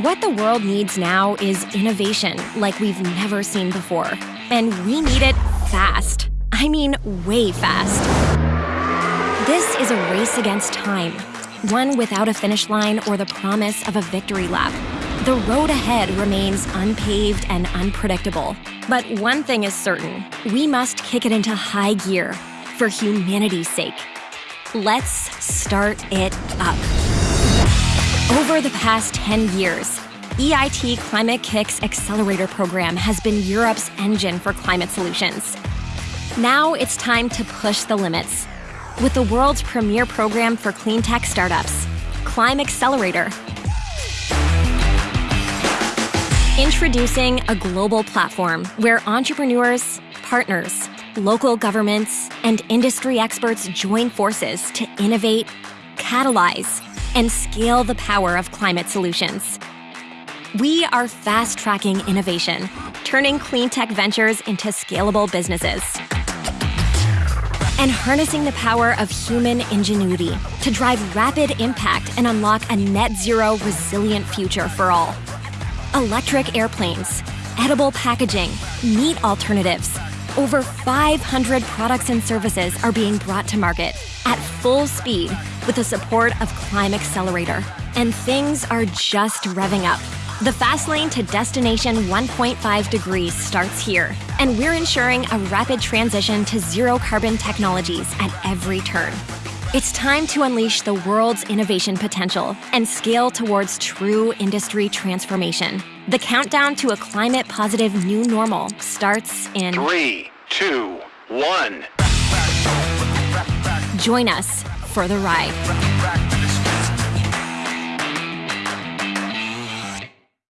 What the world needs now is innovation like we've never seen before. And we need it fast. I mean, way fast. This is a race against time, one without a finish line or the promise of a victory lap. The road ahead remains unpaved and unpredictable. But one thing is certain we must kick it into high gear for humanity's sake. Let's start it up. Over the past 10 years, EIT Climate-KIC's Accelerator Program has been Europe's engine for climate solutions. Now it's time to push the limits with the world's premier program for clean tech startups, ClimAccelerator. Introducing a global platform where entrepreneurs, partners, local governments, and industry experts join forces to innovate, catalyze, and scale the power of climate solutions. We are fast tracking innovation, turning clean tech ventures into scalable businesses. And harnessing the power of human ingenuity to drive rapid impact and unlock a net zero resilient future for all. Electric airplanes, edible packaging, meat alternatives. Over 500 products and services are being brought to market at full speed with the support of ClimAccelerator. And things are just revving up. The fast lane to destination 1.5 degrees starts here, and we're ensuring a rapid transition to zero carbon technologies at every turn. It's time to unleash the world's innovation potential and scale towards true industry transformation. The countdown to a climate positive new normal starts in Three, two, one. Join us for the ride.